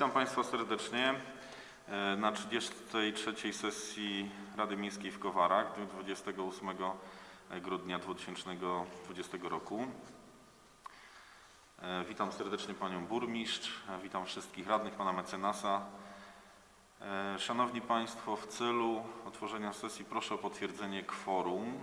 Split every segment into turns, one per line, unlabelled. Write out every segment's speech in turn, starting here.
Witam Państwa serdecznie e, na 33. sesji Rady Miejskiej w Kowarach w dniu 28 grudnia 2020 roku. E, Witam serdecznie Panią Burmistrz, e, witam wszystkich radnych, Pana Mecenasa. Szanowni Państwo, w celu otworzenia sesji proszę o potwierdzenie kworum.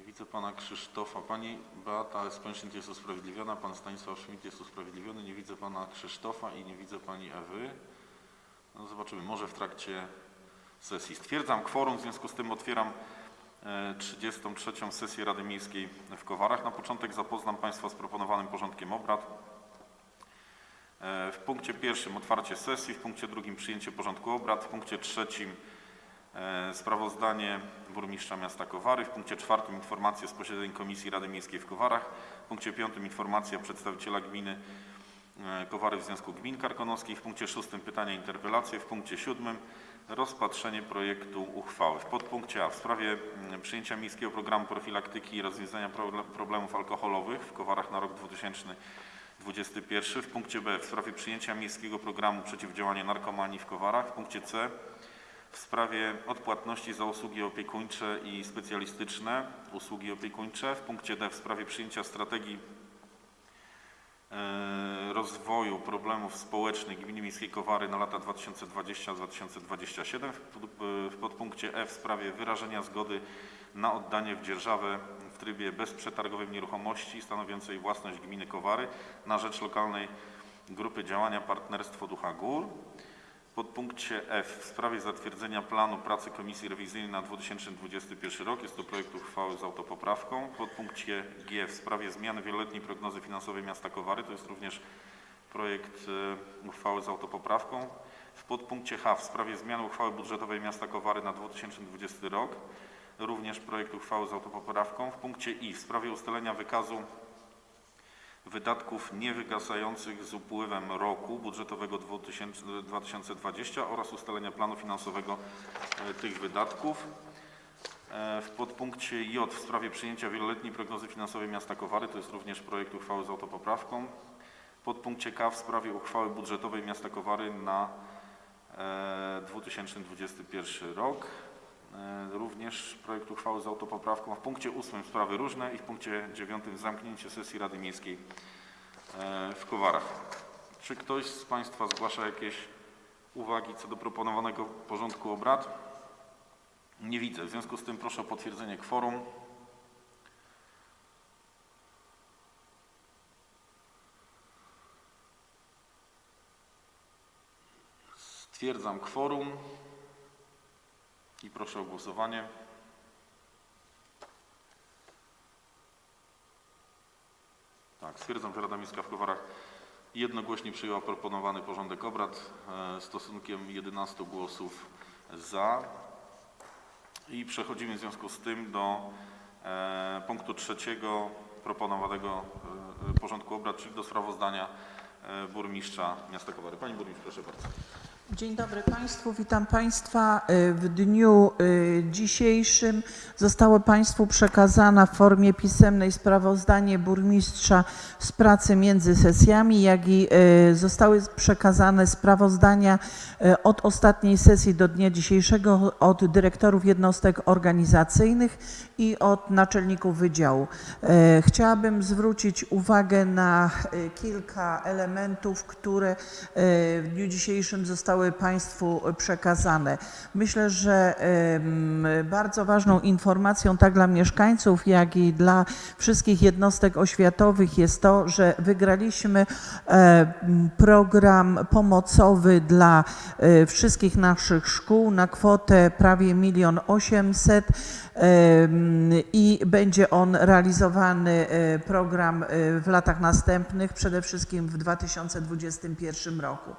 Nie widzę pana Krzysztofa. Pani Beata Spęszyn jest usprawiedliwiona, pan Stanisław Szmit jest usprawiedliwiony. Nie widzę pana Krzysztofa i nie widzę pani Ewy. No zobaczymy, może w trakcie sesji. Stwierdzam kworum, w związku z tym otwieram e, 33. sesję Rady Miejskiej w Kowarach. Na początek zapoznam Państwa z proponowanym porządkiem obrad. E, W punkcie pierwszym otwarcie sesji, w punkcie drugim przyjęcie porządku obrad, w punkcie trzecim e, sprawozdanie burmistrza miasta Kowary, w punkcie czwartym informacje z posiedzeń Komisji Rady Miejskiej w Kowarach, w punkcie piątym informacja przedstawiciela gminy e, Kowary w Związku Gmin Karkonoskich, w punkcie szóstym pytania interpelacje, w punkcie siódmym rozpatrzenie projektu uchwały. W podpunkcie A w sprawie mm, przyjęcia miejskiego programu profilaktyki i rozwiązania proble- problemów alkoholowych w Kowarach na rok 2021. W punkcie B w sprawie przyjęcia miejskiego programu przeciwdziałania narkomanii w Kowarach. W punkcie C w sprawie odpłatności za usługi opiekuńcze i specjalistyczne usługi opiekuńcze. W punkcie D w sprawie przyjęcia strategii e, rozwoju problemów społecznych Gminy Miejskiej Kowary na lata 2020-2027. W pod- W podpunkcie E w sprawie wyrażenia zgody na oddanie w dzierżawę w trybie bezprzetargowym nieruchomości stanowiącej własność gminy Kowary na rzecz lokalnej grupy działania Partnerstwo Ducha Gór. Podpunkcie F w sprawie zatwierdzenia planu pracy Komisji Rewizyjnej na 2021 rok. Jest to projekt uchwały z autopoprawką. W podpunkcie G w sprawie zmiany wieloletniej prognozy finansowej miasta Kowary. To jest również projekt e, uchwały z autopoprawką. W podpunkcie H w sprawie zmiany uchwały budżetowej miasta Kowary na 2020 rok. Również projekt uchwały z autopoprawką. W punkcie I w sprawie ustalenia wykazu wydatków niewygasających z upływem roku budżetowego 2000 2020 oraz ustalenia planu finansowego e, tych wydatków. E, W podpunkcie J w sprawie przyjęcia wieloletniej prognozy finansowej miasta Kowary, to jest również projekt uchwały z autopoprawką. W podpunkcie K w sprawie uchwały budżetowej miasta Kowary na e, 2021 rok. E, Również projekt uchwały z autopoprawką. W punkcie 8 sprawy różne i w punkcie 9 zamknięcie sesji Rady Miejskiej e, w Kowarach. Czy ktoś z Państwa zgłasza jakieś uwagi co do proponowanego porządku obrad? Nie widzę. W związku z tym proszę o potwierdzenie kworum. Stwierdzam kworum i proszę o głosowanie. Tak, stwierdzam, że Rada Miejska w Kowarach jednogłośnie przyjęła proponowany porządek obrad e, stosunkiem 11 głosów za. I przechodzimy w związku z tym do e, punktu trzeciego proponowanego e, porządku obrad, czyli do sprawozdania burmistrza miasta Kowary. Pani burmistrz, proszę bardzo.
Dzień dobry Państwu, witam Państwa. Y, W dniu y, dzisiejszym zostało Państwu przekazane w formie pisemnej sprawozdanie burmistrza z pracy między sesjami, jak i y, zostały przekazane sprawozdania od ostatniej sesji do dnia dzisiejszego od dyrektorów jednostek organizacyjnych i od naczelników wydziału. Chciałabym zwrócić uwagę na kilka elementów, które w dniu dzisiejszym zostały Państwu przekazane. Myślę, że bardzo ważną informacją tak dla mieszkańców, jak i dla wszystkich jednostek oświatowych jest to, że wygraliśmy program pomocowy dla e, wszystkich naszych szkół na kwotę prawie milion osiemset em, i będzie on realizowany e, program e, w latach następnych, przede wszystkim w 2021 roku.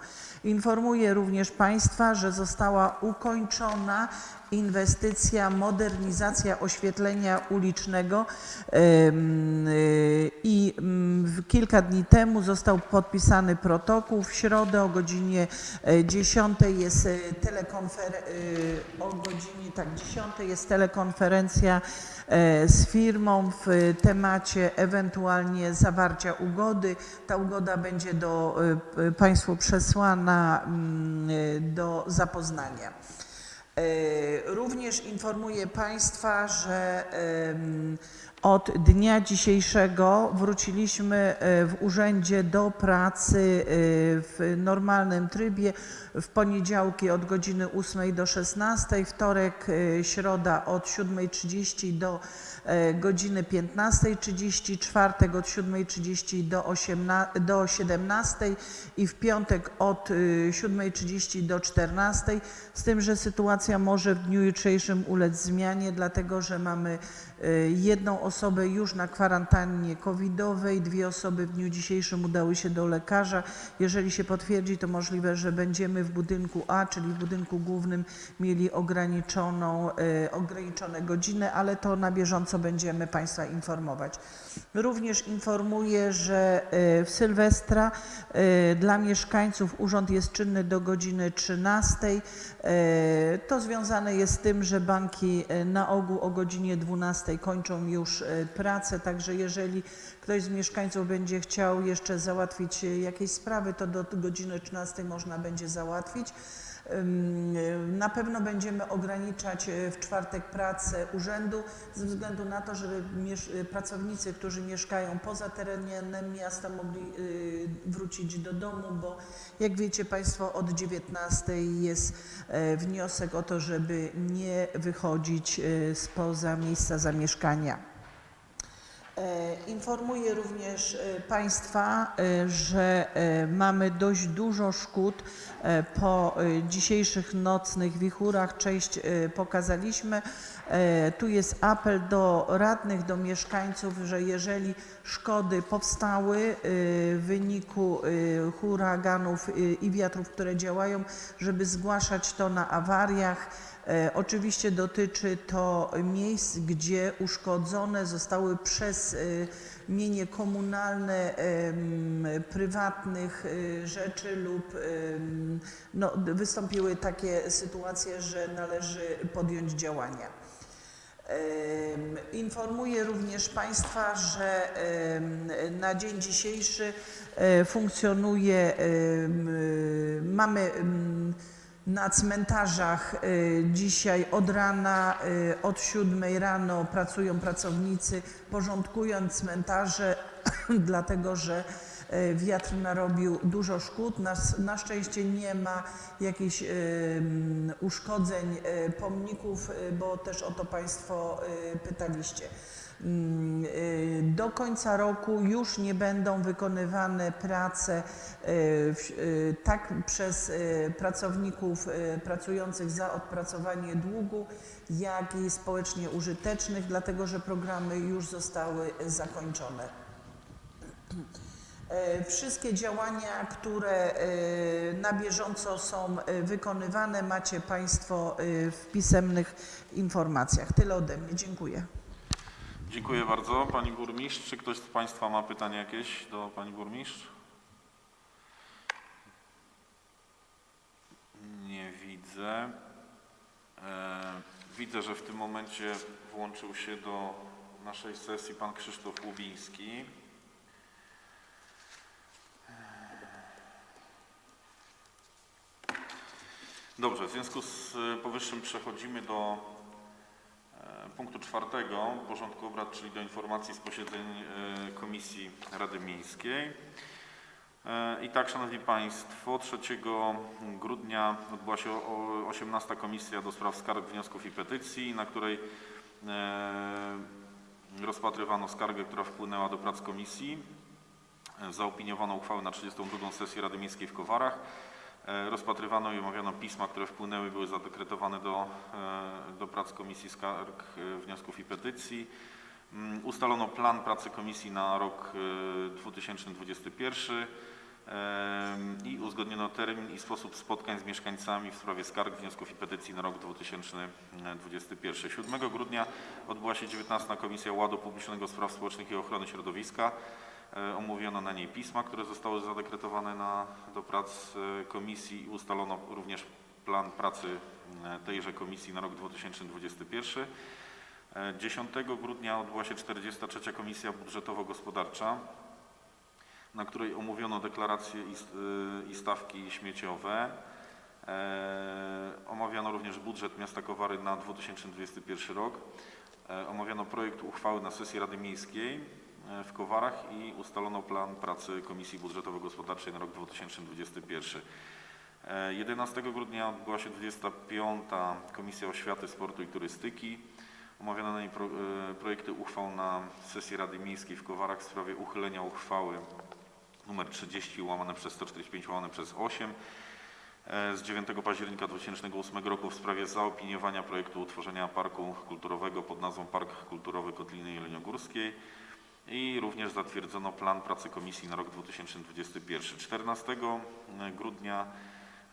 Informuję również Państwa, że została ukończona inwestycja, modernizacja oświetlenia ulicznego y, i mm, kilka dni temu został podpisany protokół. W środę o godzinie e, 10 jest e, telekonfer- e, o godzinie tak 10 jest telekonferencja e, z firmą w temacie ewentualnie zawarcia ugody. Ta ugoda będzie do Państwu przesłana mm, do zapoznania. E, Również informuję Państwa, że od dnia dzisiejszego wróciliśmy e, w urzędzie do pracy e, w normalnym trybie. W poniedziałki od godziny 8 do 16, wtorek, środa od 7.30 do godziny 15.30, czwartek od 7.30 do, 18, do 17 i w piątek od y, 7.30 do 14, z tym, że sytuacja może w dniu jutrzejszym ulec zmianie, dlatego że mamy y, jedną osobę już na kwarantannie covidowej, dwie osoby w dniu dzisiejszym udały się do lekarza. Jeżeli się potwierdzi, to możliwe, że będziemy w budynku A, czyli w budynku głównym, mieli ograniczoną, y, ograniczone godziny, ale to na bieżąco będziemy Państwa informować. Również informuję, że y, w Sylwestra y, dla mieszkańców urząd jest czynny do godziny 13. Y, To związane jest z tym, że banki y, na ogół o godzinie 12 kończą już y, pracę, także jeżeli ktoś z mieszkańców będzie chciał jeszcze załatwić y, jakieś sprawy, to do godziny 13 można będzie załatwić. Y, Na pewno będziemy ograniczać y, w czwartek pracę urzędu ze względu na to, żeby y, pracownicy, którzy mieszkają poza terenem miasta mogli wrócić do domu, bo jak wiecie Państwo od 19 jest e, wniosek o to, żeby nie wychodzić y, spoza miejsca zamieszkania. E, Informuję również e, Państwa, e, że mamy dość dużo szkód po dzisiejszych nocnych wichurach. Część pokazaliśmy. Tu jest apel do radnych, do mieszkańców, że jeżeli szkody powstały w wyniku huraganów i wiatrów, które działają, żeby zgłaszać to na awariach. E, Oczywiście dotyczy to miejsc, gdzie uszkodzone zostały przez e, mienie komunalne, prywatnych e, rzeczy lub no, wystąpiły takie sytuacje, że należy podjąć działania. Informuję również Państwa, że na dzień dzisiejszy funkcjonuje, mamy na cmentarzach y, dzisiaj od rana, y, od 7 rano pracują pracownicy, porządkując cmentarze, dlatego że e, wiatr narobił dużo szkód. Na, na szczęście nie ma jakichś em, uszkodzeń pomników, bo też o to Państwo pytaliście. Mm, e, Do końca roku już nie będą wykonywane prace w- e, tak przez pracowników pracujących za odpracowanie długu, jak i społecznie użytecznych, dlatego że programy już zostały zakończone. E, Wszystkie działania, które e, na bieżąco są e, wykonywane, macie Państwo w pisemnych informacjach. Tyle ode mnie. Dziękuję.
Dziękuję bardzo Pani Burmistrz. Czy ktoś z Państwa ma pytania jakieś do Pani Burmistrz? Nie widzę. E, Widzę, że w tym momencie włączył się do naszej sesji Pan Krzysztof Łubiński. Dobrze, w związku z e, powyższym przechodzimy do e, punktu czwartego porządku obrad, czyli do informacji z posiedzeń e, Komisji Rady Miejskiej. E, I tak, Szanowni Państwo, 3 grudnia odbyła się o- 18 Komisja do Spraw Skarg, Wniosków i Petycji, na której e, rozpatrywano skargę, która wpłynęła do prac komisji. E, Zaopiniowano uchwałę na 32 sesję Rady Miejskiej w Kowarach. E, Rozpatrywano i omawiano pisma, które wpłynęły, były zadekretowane do, e, do prac Komisji Skarg, e, Wniosków i Petycji. Mm, Ustalono plan pracy komisji na rok e, 2021 em, i uzgodniono termin i sposób spotkań z mieszkańcami w sprawie skarg, wniosków i petycji na rok 2021. 7 grudnia odbyła się 19 Komisja Ładu Publicznego Spraw Społecznych i Ochrony Środowiska. E, Omówiono na niej pisma, które zostały zadekretowane na, do prac e, komisji i ustalono również plan pracy e, tejże komisji na rok 2021. E, 10 grudnia odbyła się 43. Komisja Budżetowo-Gospodarcza, na której omówiono deklaracje i, st- i stawki śmieciowe. Omawiano również budżet miasta Kowary na 2021 rok. Omawiano projekt uchwały na sesji Rady Miejskiej w Kowarach i ustalono plan pracy Komisji Budżetowo-Gospodarczej na rok 2021. E, 11 grudnia odbyła się 25. Komisja Oświaty, Sportu i Turystyki. Omawiano na niej pro, e, projekty uchwał na sesji Rady Miejskiej w Kowarach w sprawie uchylenia uchwały nr 30 łamane przez 145 łamane przez 8 e, z 9 października 2008 roku w sprawie zaopiniowania projektu utworzenia parku kulturowego pod nazwą Park Kulturowy Kotliny Jeleniogórskiej i również zatwierdzono plan pracy komisji na rok 2021. 14 grudnia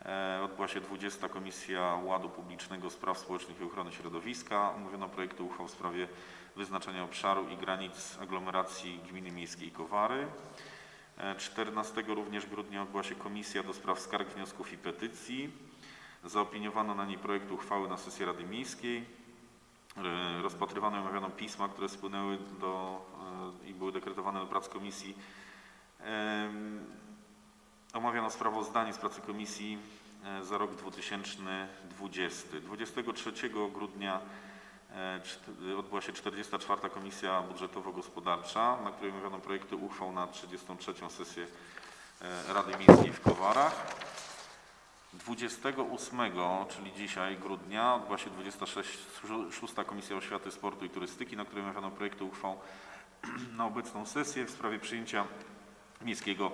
e, odbyła się 20 Komisja Ładu Publicznego, Spraw Społecznych i Ochrony Środowiska. Omówiono projekty uchwał w sprawie wyznaczenia obszaru i granic aglomeracji Gminy Miejskiej Kowary. E, 14 również grudnia odbyła się Komisja do Spraw Skarg, Wniosków i Petycji. Zaopiniowano na niej projekt uchwały na sesji Rady Miejskiej. E, Rozpatrywano i omawiano pisma, które spłynęły do, e, i były dekretowane do prac komisji. Omawiano sprawozdanie z pracy komisji e, za rok 2020. 23 grudnia odbyła się 44. Komisja Budżetowo-Gospodarcza, na której omawiano projekty uchwał na 33. sesję Rady Miejskiej w Kowarach. 28, czyli dzisiaj grudnia, odbyła się 26. Komisja Oświaty, Sportu i Turystyki, na której omawiano projekty uchwał na obecną sesję w sprawie przyjęcia miejskiego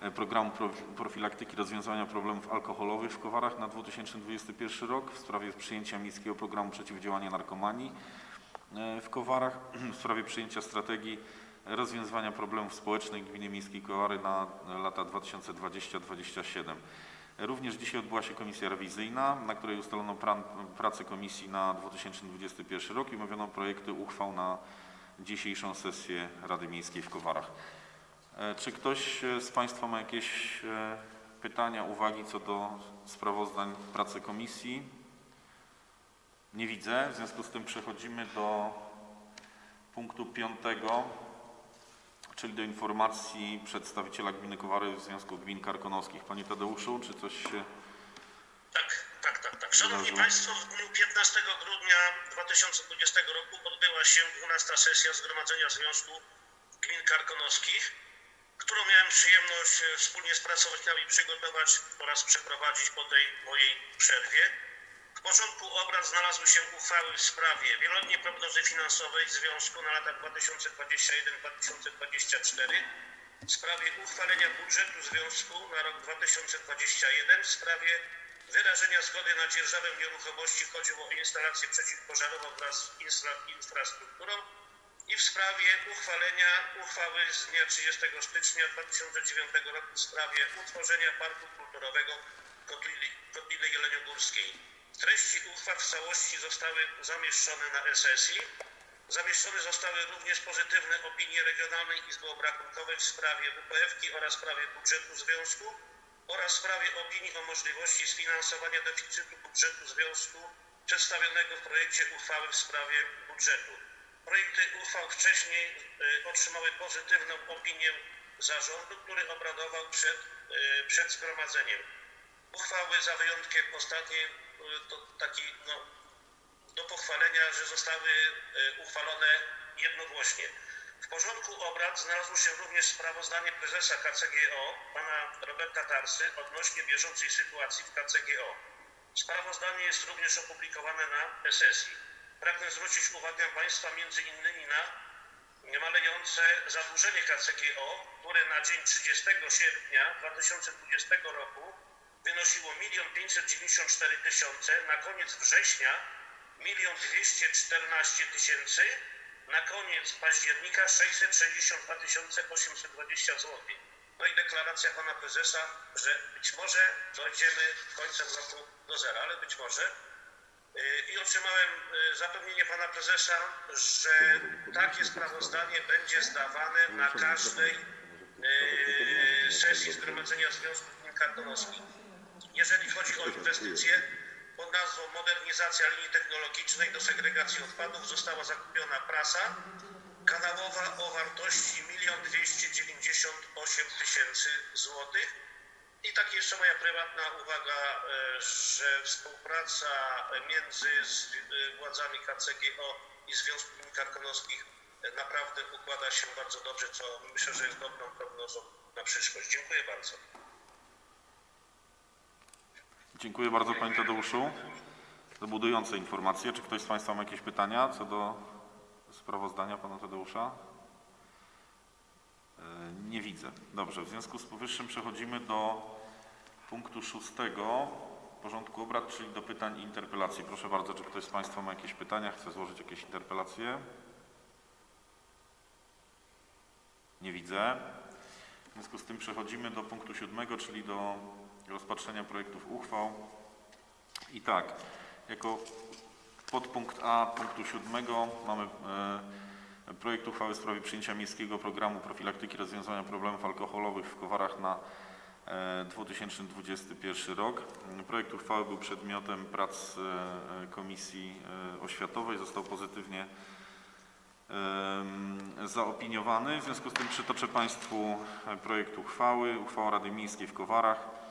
e, programu pro- profilaktyki rozwiązywania problemów alkoholowych w Kowarach na 2021 rok, w sprawie przyjęcia miejskiego programu przeciwdziałania narkomanii e, w Kowarach, w sprawie przyjęcia strategii rozwiązywania problemów społecznych Gminy Miejskiej Kowary na lata 2020-2027. Również dzisiaj odbyła się komisja rewizyjna, na której ustalono plan pracy komisji na 2021 rok i omówiono projekty uchwał na dzisiejszą sesję Rady Miejskiej w Kowarach. E, Czy ktoś e, z Państwa ma jakieś e, pytania, uwagi co do sprawozdań pracy komisji? Nie widzę, w związku z tym przechodzimy do punktu piątego, czyli do informacji przedstawiciela gminy Kowary w Związku Gmin Karkonoskich. Panie Tadeuszu, czy coś się...
Tak, tak, tak, tak. Szanowni
Wydarzyło.
Państwo, w dniu 15 grudnia 2020 roku odbyła się 12 sesja Zgromadzenia Związku Gmin Karkonoskich, którą miałem przyjemność e, wspólnie z pracownikami przygotować oraz przeprowadzić po tej mojej przerwie. W porządku obrad znalazły się uchwały w sprawie wieloletniej prognozy finansowej Związku na lata 2021-2024, w sprawie uchwalenia budżetu Związku na rok 2021, w sprawie wyrażenia zgody na dzierżawę nieruchomości chodziło o instalację przeciwpożarową wraz z infra- infrastrukturą i w sprawie uchwalenia uchwały z dnia 30 stycznia 2009 roku w sprawie utworzenia Parku Kulturowego Kotliny, Kotliny Jeleniogórskiej. Treści uchwał w całości zostały zamieszczone na sesji. Zamieszczone zostały również pozytywne opinie Regionalnej Izby Obrachunkowej w sprawie WPF-ki oraz sprawie budżetu Związku oraz w sprawie opinii o możliwości sfinansowania deficytu budżetu Związku przedstawionego w projekcie uchwały w sprawie budżetu. Projekty uchwał wcześniej y, otrzymały pozytywną opinię zarządu, który obradował przed, y, przed zgromadzeniem. Uchwały za wyjątkiem ostatniej to taki no, do pochwalenia, że zostały e, uchwalone jednogłośnie. W porządku obrad znalazło się również sprawozdanie prezesa KCGO, pana Roberta Tarsy, odnośnie bieżącej sytuacji w KCGO. Sprawozdanie jest również opublikowane na sesji. Pragnę zwrócić uwagę Państwa między innymi na malejące zadłużenie KCGO, które na dzień 30 sierpnia 2020 roku wynosiło 1 594 tysiące, na koniec września 1 214 tysięcy, na koniec października 662 820 zł. No i deklaracja pana prezesa, że być może dojdziemy końcem roku do zera, ale być może. Yy, I otrzymałem yy, zapewnienie pana prezesa, że takie sprawozdanie będzie zdawane na każdej sesji Zgromadzenia Związku Gmin Karkonoskich. Jeżeli chodzi o inwestycje, pod nazwą Modernizacja linii technologicznej do segregacji odpadów została zakupiona prasa kanałowa o wartości 1 298 tysięcy złotych. I tak jeszcze moja prywatna uwaga, e, że współpraca między e, władzami KCGO i Związku Gmin Karkonoskich e, naprawdę układa się bardzo dobrze, co myślę, że jest dobrą prognozą na przyszłość. Dziękuję bardzo.
Dziękuję bardzo Panie Tadeuszu za budujące informacje. Czy ktoś z Państwa ma jakieś pytania co do sprawozdania Pana Tadeusza? E, Nie widzę. Dobrze, w związku z powyższym przechodzimy do punktu szóstego porządku obrad, czyli do pytań i interpelacji. Proszę bardzo, czy ktoś z Państwa ma jakieś pytania, chce złożyć jakieś interpelacje? Nie widzę. W związku z tym przechodzimy do punktu siódmego, czyli do rozpatrzenia projektów uchwał. I tak, jako podpunkt A punktu siódmego mamy e, projekt uchwały w sprawie przyjęcia miejskiego programu profilaktyki rozwiązywania problemów alkoholowych w Kowarach na e, 2021 rok. Projekt uchwały był przedmiotem prac e, Komisji e, Oświatowej, został pozytywnie zaopiniowany. W związku z tym przytoczę Państwu projekt uchwały. Uchwała Rady Miejskiej w Kowarach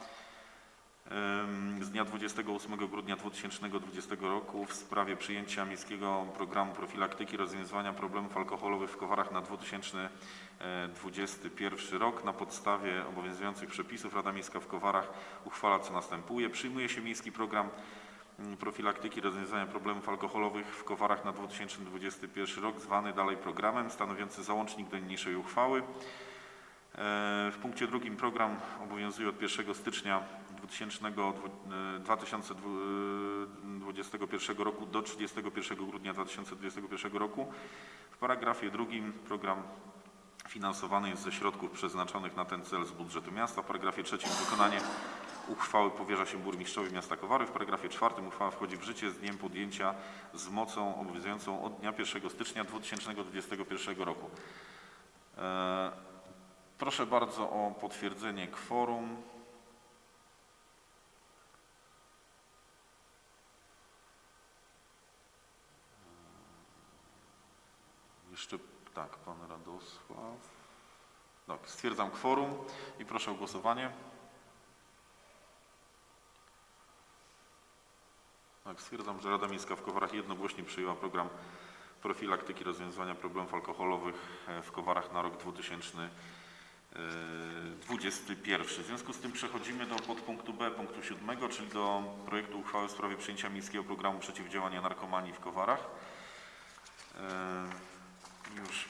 z dnia 28 grudnia 2020 roku w sprawie przyjęcia miejskiego programu profilaktyki rozwiązywania problemów alkoholowych w Kowarach na 2021 rok. Na podstawie obowiązujących przepisów Rada Miejska w Kowarach uchwala co następuje. Przyjmuje się miejski program profilaktyki rozwiązywania problemów alkoholowych w Kowarach na 2021 rok, zwany dalej programem, stanowiący załącznik do niniejszej uchwały. E, W punkcie drugim program obowiązuje od 1 stycznia 2000 dwu- e, 2021 roku do 31 grudnia 2021 roku. W paragrafie drugim program finansowany jest ze środków przeznaczonych na ten cel z budżetu miasta. W paragrafie trzecim wykonanie uchwały powierza się burmistrzowi miasta Kowary. W paragrafie czwartym uchwała wchodzi w życie z dniem podjęcia z mocą obowiązującą od dnia 1 stycznia 2021 roku. E, Proszę bardzo o potwierdzenie kworum. Jeszcze tak, pan Radosław. Tak, stwierdzam kworum i proszę o głosowanie. Tak, stwierdzam, że Rada Miejska w Kowarach jednogłośnie przyjęła program profilaktyki rozwiązywania problemów alkoholowych e, w Kowarach na rok 2021. W związku z tym przechodzimy do podpunktu B punktu 7, czyli do projektu uchwały w sprawie przyjęcia miejskiego programu przeciwdziałania narkomanii w Kowarach. E, Już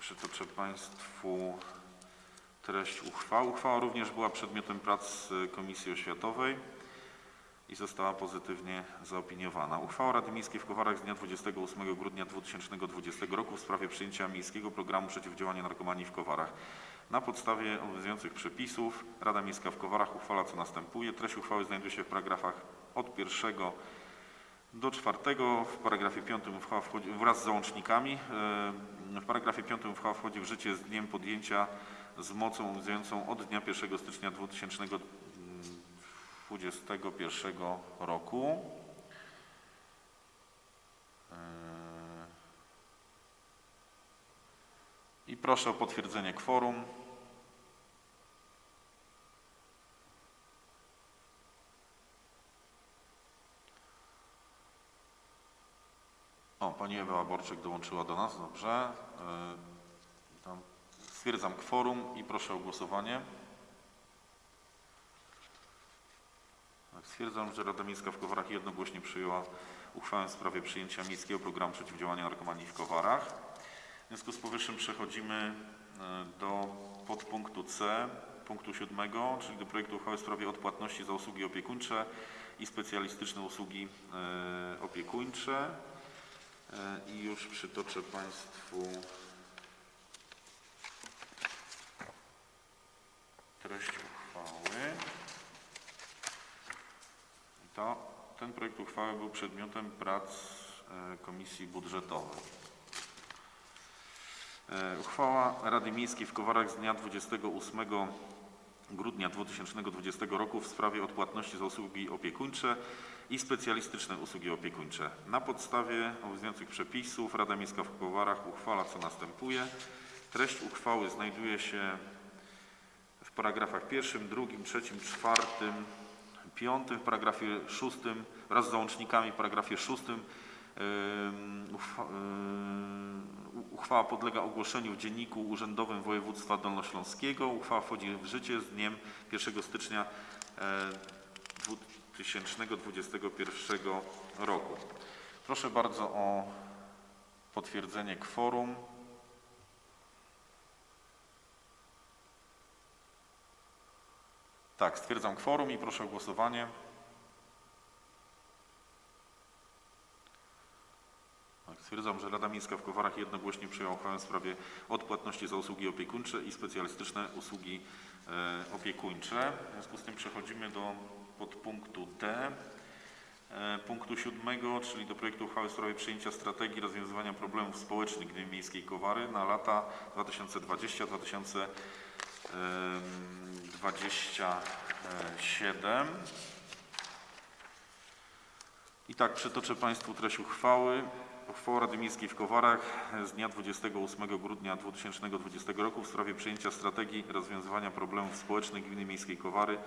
przytoczę Państwu treść uchwały. Uchwała również była przedmiotem prac e, Komisji Oświatowej i została pozytywnie zaopiniowana. Uchwała Rady Miejskiej w Kowarach z dnia 28 grudnia 2020 roku w sprawie przyjęcia miejskiego programu przeciwdziałania narkomanii w Kowarach. Na podstawie obowiązujących przepisów Rada Miejska w Kowarach uchwala co następuje. Treść uchwały znajduje się w paragrafach od pierwszego do czwartego. W paragrafie piątym uchwała wchodzi wraz z załącznikami. e, W paragrafie piątym uchwała wchodzi w życie z dniem podjęcia z mocą obowiązującą od dnia 1 stycznia 2021 roku. E, I proszę o potwierdzenie kworum. O, pani Ewa Borczyk dołączyła do nas, dobrze. E, Tam stwierdzam kworum i proszę o głosowanie. Tak, Stwierdzam, że Rada Miejska w Kowarach jednogłośnie przyjęła uchwałę w sprawie przyjęcia miejskiego programu przeciwdziałania narkomanii w Kowarach. W związku z powyższym przechodzimy e, do podpunktu C, punktu siódmego, czyli do projektu uchwały w sprawie odpłatności za usługi opiekuńcze i specjalistyczne usługi e, opiekuńcze. E, I już przytoczę Państwu treść uchwały. To, ten projekt uchwały był przedmiotem prac e, Komisji Budżetowej. E, Uchwała Rady Miejskiej w Kowarach z dnia 28 grudnia 2020 roku w sprawie odpłatności za usługi opiekuńcze i specjalistyczne usługi opiekuńcze. Na podstawie obowiązujących przepisów Rada Miejska w Kowarach uchwala co następuje. Treść uchwały znajduje się w paragrafach pierwszym, drugim, trzecim, czwartym, piątym, w paragrafie szóstym wraz z załącznikami w paragrafie szóstym uchwała podlega ogłoszeniu w Dzienniku Urzędowym Województwa Dolnośląskiego. Uchwała wchodzi w życie z dniem 1 stycznia e, 2021 roku. Proszę bardzo o potwierdzenie kworum. Tak, stwierdzam kworum i proszę o głosowanie. Stwierdzam, że Rada Miejska w Kowarach jednogłośnie przyjęła uchwałę w sprawie odpłatności za usługi opiekuńcze i specjalistyczne usługi e, opiekuńcze. W związku z tym przechodzimy do podpunktu D. e, Punktu siódmego, czyli do projektu uchwały w sprawie przyjęcia strategii rozwiązywania problemów społecznych Gminy Miejskiej Kowary na lata 2020-2027. I tak przytoczę Państwu treść uchwały. Uchwała Rady Miejskiej w Kowarach z dnia 28 grudnia 2020 roku w sprawie przyjęcia strategii rozwiązywania problemów społecznych Gminy Miejskiej Kowary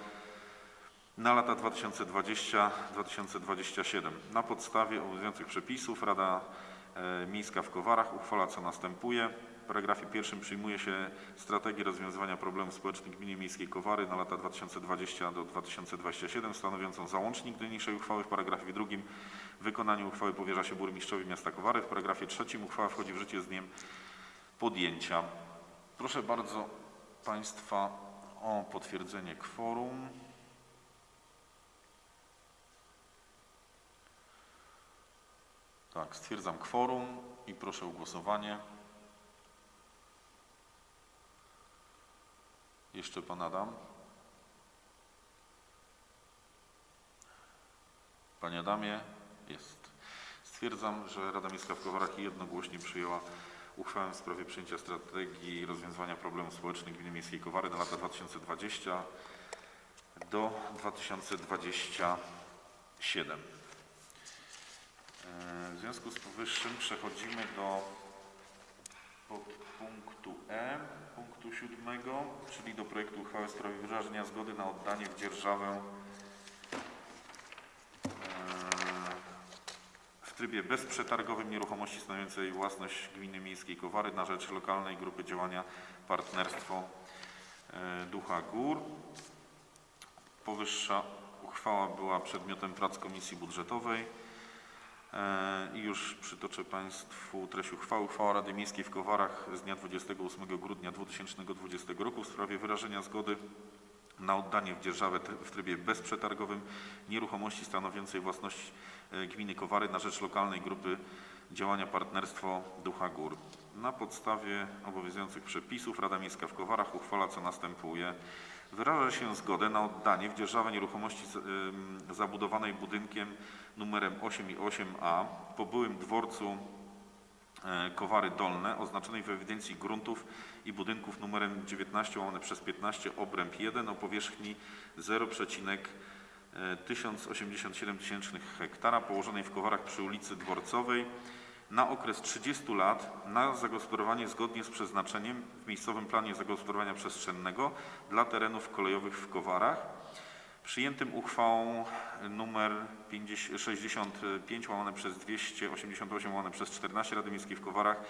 na lata 2020-2027. Na podstawie obowiązujących przepisów Rada e, Miejska w Kowarach uchwala co następuje. W paragrafie pierwszym przyjmuje się strategię rozwiązywania problemów społecznych Gminy Miejskiej Kowary na lata 2020 do 2027 stanowiącą załącznik do niniejszej uchwały. W paragrafie drugim wykonanie uchwały powierza się burmistrzowi miasta Kowary. W paragrafie trzecim uchwała wchodzi w życie z dniem podjęcia. Proszę bardzo Państwa o potwierdzenie kworum. Tak, stwierdzam kworum i proszę o głosowanie. Jeszcze pan Adam. Panie Adamie, jest. Stwierdzam, że Rada Miejska w Kowarach jednogłośnie przyjęła uchwałę w sprawie przyjęcia strategii rozwiązywania problemów społecznych Gminy Miejskiej Kowary na lata 2020 do 2027. E, W związku z powyższym przechodzimy do podpunktu E, punktu siódmego, czyli do projektu uchwały w sprawie wyrażenia zgody na oddanie w dzierżawę e, w trybie bezprzetargowym nieruchomości stanowiącej własność gminy miejskiej Kowary na rzecz lokalnej grupy działania Partnerstwo e, Ducha Gór. Powyższa uchwała była przedmiotem prac Komisji Budżetowej. E, I już przytoczę Państwu treść uchwały. Uchwała Rady Miejskiej w Kowarach z dnia 28 grudnia 2020 roku w sprawie wyrażenia zgody na oddanie w dzierżawę w trybie bezprzetargowym nieruchomości stanowiącej własność e, gminy Kowary na rzecz lokalnej grupy działania Partnerstwo Ducha Gór. Na podstawie obowiązujących przepisów Rada Miejska w Kowarach uchwala co następuje. Wyraża się zgodę na oddanie w dzierżawę nieruchomości zabudowanej budynkiem numerem 8 i 8a po byłym dworcu e, Kowary Dolne oznaczonej w ewidencji gruntów i budynków numerem 19 łamane przez 15 obręb 1 o powierzchni 0,1087 hektara położonej w Kowarach przy ulicy Dworcowej na okres 30 lat na zagospodarowanie zgodnie z przeznaczeniem w miejscowym planie zagospodarowania przestrzennego dla terenów kolejowych w Kowarach przyjętym uchwałą numer 50 65 łamane przez 288 łamane przez 14 Rady Miejskiej w Kowarach e,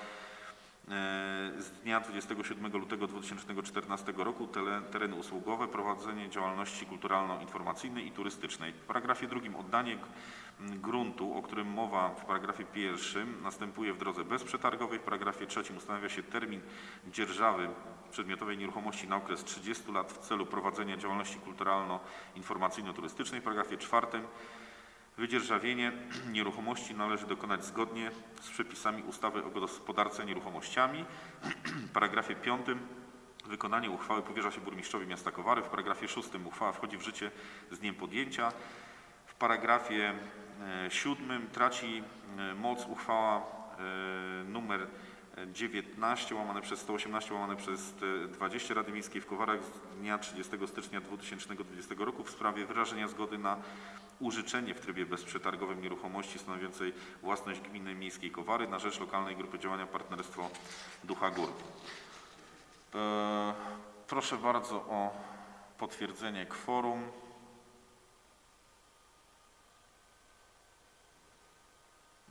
z dnia 27 lutego 2014 roku tereny usługowe, prowadzenie działalności kulturalno-informacyjnej i turystycznej. W paragrafie drugim oddanie gruntu, o którym mowa w paragrafie pierwszym, następuje w drodze bezprzetargowej. W paragrafie trzecim ustanawia się termin dzierżawy przedmiotowej nieruchomości na okres 30 lat w celu prowadzenia działalności kulturalno-informacyjno-turystycznej. W paragrafie czwartym Wydzierżawienie nieruchomości należy dokonać zgodnie z przepisami ustawy o gospodarce nieruchomościami. W paragrafie 5 wykonanie uchwały powierza się burmistrzowi miasta Kowary. W paragrafie 6 uchwała wchodzi w życie z dniem podjęcia. W paragrafie 7 traci e, moc uchwała e, numer 19 łamane przez 118 łamane przez e, 20 Rady Miejskiej w Kowarach z dnia 30 stycznia 2020 roku w sprawie wyrażenia zgody na użyczenie w trybie bezprzetargowym nieruchomości stanowiącej własność gminy miejskiej Kowary na rzecz lokalnej grupy działania Partnerstwo Ducha Gór. E, Proszę bardzo o potwierdzenie kworum.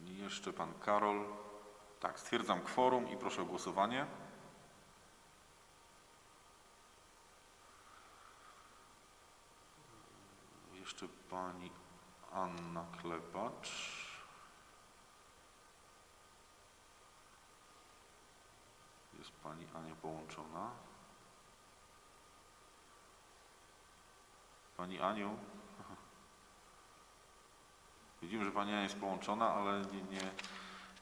Jeszcze pan Karol. Tak, stwierdzam kworum i proszę o głosowanie. Jeszcze pani Anna Klepacz. Jest pani Ania połączona. Pani Aniu. Widzimy, że pani Ania jest połączona, ale nie, nie,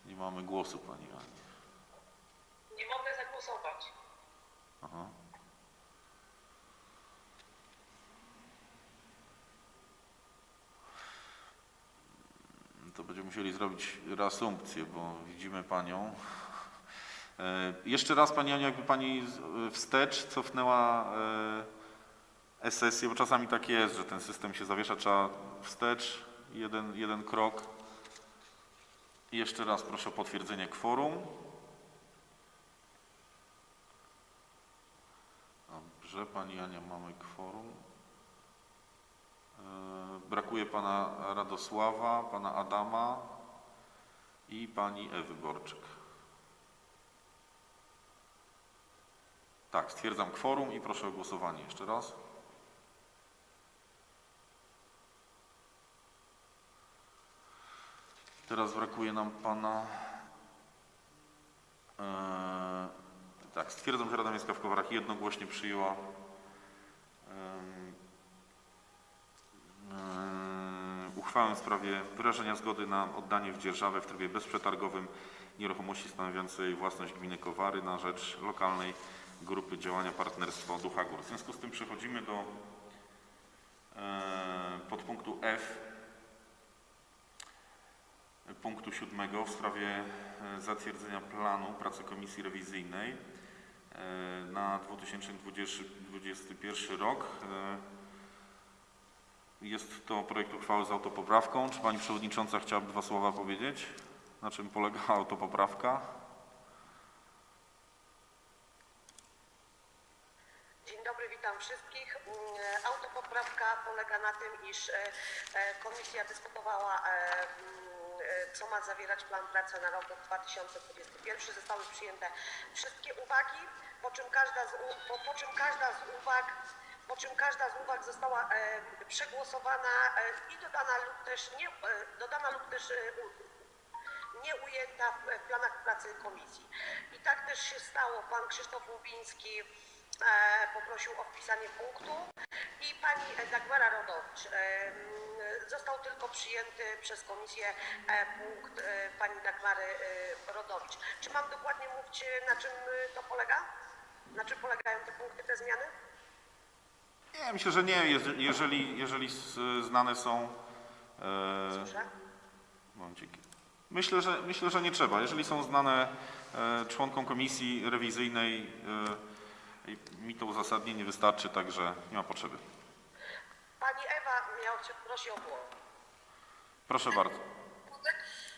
nie mamy głosu pani Ani.
Nie mogę zagłosować.
Aha. To będziemy musieli zrobić reasumpcję, bo widzimy Panią. E, Jeszcze raz Pani Aniu, jakby Pani z- wstecz cofnęła e, e-sesję, bo czasami tak jest, że ten system się zawiesza, trzeba wstecz, jeden, jeden krok. Jeszcze raz proszę o potwierdzenie kworum. Dobrze, Pani Ania, mamy kworum. E, Brakuje Pana Radosława, Pana Adama i Pani Ewy Borczyk. Tak, stwierdzam kworum i proszę o głosowanie jeszcze raz. Teraz brakuje nam Pana... E, tak, stwierdzam, że Rada Miejska w Kowarach jednogłośnie przyjęła em, uchwałę w sprawie wyrażenia zgody na oddanie w dzierżawę w trybie bezprzetargowym nieruchomości stanowiącej własność gminy Kowary na rzecz lokalnej grupy działania Partnerstwo Ducha Gór. W związku z tym przechodzimy do e, podpunktu F punktu siódmego w sprawie e, zatwierdzenia planu pracy komisji rewizyjnej e, na 2021 rok. E, Jest to projekt uchwały z autopoprawką. Czy Pani Przewodnicząca chciałaby dwa słowa powiedzieć? Na czym polega autopoprawka?
Dzień dobry, witam wszystkich. Mm, Autopoprawka polega na tym, iż komisja dyskutowała, mm, co ma zawierać plan pracy na rok 2021. Zostały przyjęte wszystkie uwagi, po czym każda z, po, po czym każda z uwag po czym każda z uwag została e, przegłosowana e, i dodana lub też nie, e, dodana lub też e, nie ujęta w planach pracy komisji. I tak też się stało. Pan Krzysztof Łubiński e, poprosił o wpisanie punktu i pani Dagmara Rodowicz. Został tylko przyjęty przez komisję e, punkt e, pani Dagmary e, Rodowicz. Czy mam dokładnie mówić, na czym to polega? Na czym polegają te punkty, te zmiany?
Nie, myślę, że nie. Jeżeli, jeżeli, znane są... e,
Słyszę?
Momencik. Myślę, że, myślę, że nie trzeba. Jeżeli są znane e, członkom komisji rewizyjnej, e, mi to uzasadnienie wystarczy, także nie ma potrzeby.
Pani prosi o głos.
Proszę bardzo.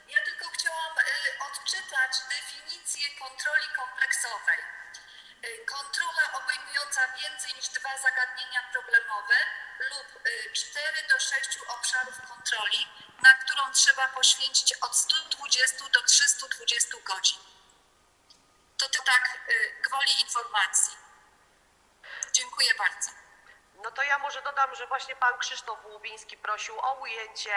Ja tylko chciałam y, odczytać definicję kontroli kompleksowej. Y, Kontrola obejmująca więcej niż dwa zagadnienia problemowe lub 4 do 6 obszarów kontroli, na którą trzeba poświęcić od 120 do 320 godzin. To ty tak y, gwoli informacji. Dziękuję bardzo.
No to ja może dodam, że właśnie pan Krzysztof Łubiński prosił o ujęcie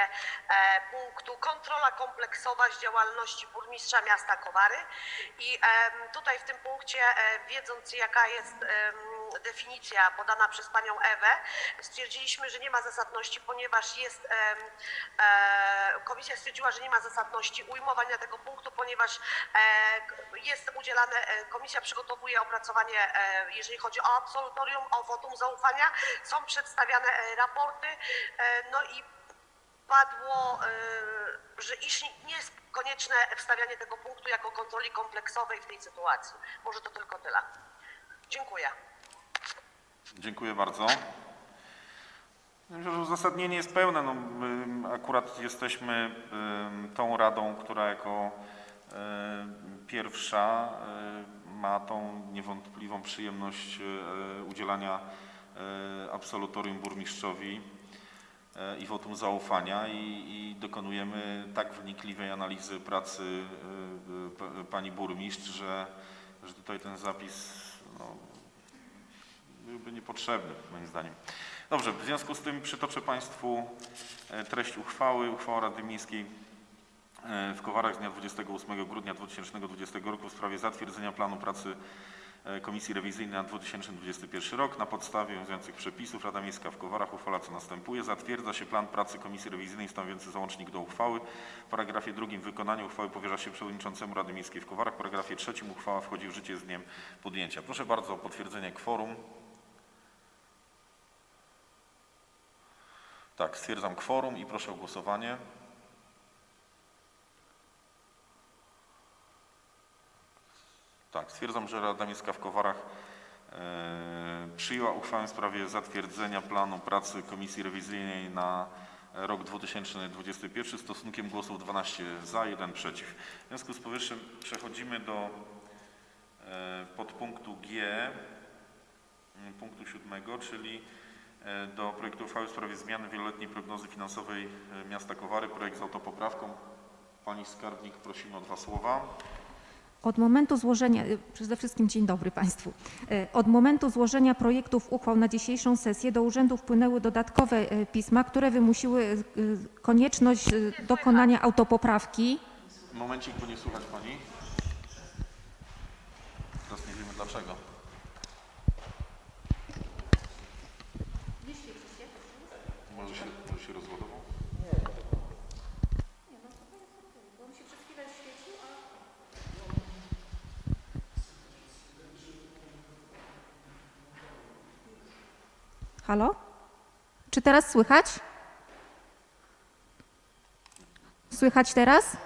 e, punktu kontrola kompleksowa z działalności burmistrza miasta Kowary. I tutaj w tym punkcie, e, wiedząc jaka jest definicja podana przez panią Ewę, stwierdziliśmy, że nie ma zasadności, ponieważ jest, e, komisja stwierdziła, że nie ma zasadności ujmowania tego punktu, ponieważ e, jest udzielane, e, komisja przygotowuje opracowanie, jeżeli chodzi o absolutorium, o wotum zaufania, są przedstawiane raporty, no i padło, że iż nie jest konieczne wstawianie tego punktu jako kontroli kompleksowej w tej sytuacji. Może to tylko tyle. Dziękuję.
Dziękuję bardzo. Myślę, że uzasadnienie jest pełne. No, my akurat jesteśmy tą radą, która jako pierwsza y, ma tą niewątpliwą przyjemność y, udzielania y, absolutorium burmistrzowi i wotum zaufania i, i dokonujemy tak wnikliwej analizy pracy pa- pani burmistrz, że, że tutaj ten zapis no, byłby niepotrzebny, moim zdaniem. Dobrze, w związku z tym przytoczę Państwu e, treść uchwały. Uchwała Rady Miejskiej e, w Kowarach z dnia 28 grudnia 2020 roku w sprawie zatwierdzenia planu pracy e, Komisji Rewizyjnej na 2021 rok. Na podstawie obowiązujących przepisów Rada Miejska w Kowarach uchwala co następuje. Zatwierdza się plan pracy Komisji Rewizyjnej stanowiący załącznik do uchwały. W paragrafie drugim wykonanie uchwały powierza się przewodniczącemu Rady Miejskiej w Kowarach. W paragrafie trzecim uchwała wchodzi w życie z dniem podjęcia. Proszę bardzo o potwierdzenie kworum. Tak, stwierdzam kworum i proszę o głosowanie. Tak, stwierdzam, że Rada Miejska w Kowarach e, przyjęła uchwałę w sprawie zatwierdzenia planu pracy Komisji Rewizyjnej na rok 2021 stosunkiem głosów 12 za, 1 przeciw. W związku z powyższym przechodzimy do e, podpunktu G, punktu siódmego, czyli do projektu uchwały w sprawie zmiany wieloletniej prognozy finansowej e, miasta Kowary. Projekt z autopoprawką. Pani skarbnik, prosimy o dwa słowa.
Od momentu złożenia, y, przede wszystkim dzień dobry Państwu. Od momentu złożenia projektów uchwał na dzisiejszą sesję do urzędu wpłynęły dodatkowe pisma, które wymusiły konieczność dokonania autopoprawki.
Momencik, bo nie słuchać Pani. Teraz nie wiemy dlaczego. Może się, może się rozładował?
Halo? Czy teraz słychać? Słychać teraz?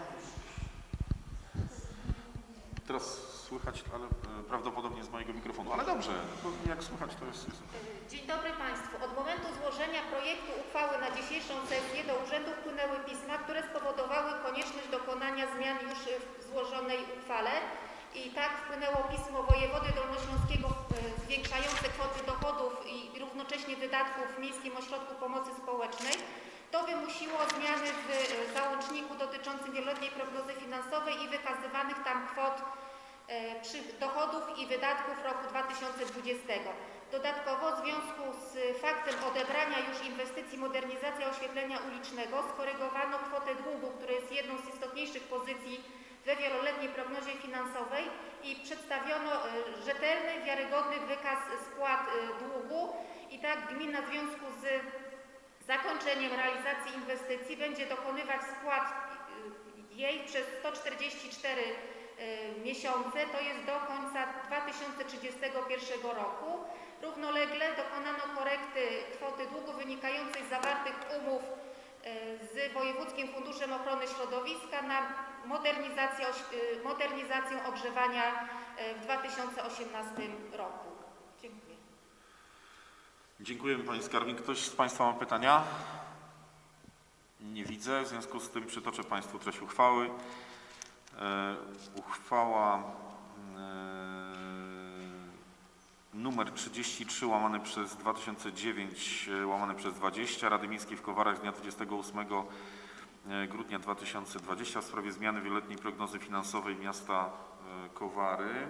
Teraz słychać, ale e, prawdopodobnie z mojego mikrofonu. Ale dobrze, bo jak słychać to jest... jest
Dzień dobry Państwu. Od momentu złożenia projektu uchwały na dzisiejszą sesję do urzędu wpłynęły pisma, które spowodowały konieczność dokonania zmian już w złożonej uchwale. I tak wpłynęło pismo wojewody dolnośląskiego e, zwiększające kwoty dochodów i równocześnie wydatków w Miejskim Ośrodku Pomocy Społecznej. To wymusiło zmiany w e, załączniku dotyczącym wieloletniej prognozy finansowej i wykazywanych tam kwot e, dochodów i wydatków roku 2020. Dodatkowo w związku z faktem odebrania już inwestycji modernizacja oświetlenia ulicznego skorygowano kwotę długu, która jest jedną z istotniejszych pozycji we wieloletniej prognozie finansowej i przedstawiono e, rzetelny, wiarygodny wykaz spłat e, długu i tak gmina w związku z zakończeniem realizacji inwestycji będzie dokonywać spłat y, jej przez 144 y, miesiące, to jest do końca 2031 roku. Równolegle dokonano korekty kwoty długu wynikającej z zawartych umów z Wojewódzkim Funduszem Ochrony Środowiska na modernizację, oś- y, modernizację ogrzewania y, w 2018 roku. Dziękuję.
Dziękujemy Pani Skarbnik. Ktoś z Państwa ma pytania? Nie widzę. W związku z tym przytoczę Państwu treść uchwały. E, uchwała e, numer 33 łamane przez 2009 e, łamane przez 20 Rady Miejskiej w Kowarach z dnia 28 e, grudnia 2020 w sprawie zmiany wieloletniej prognozy finansowej miasta e, Kowary.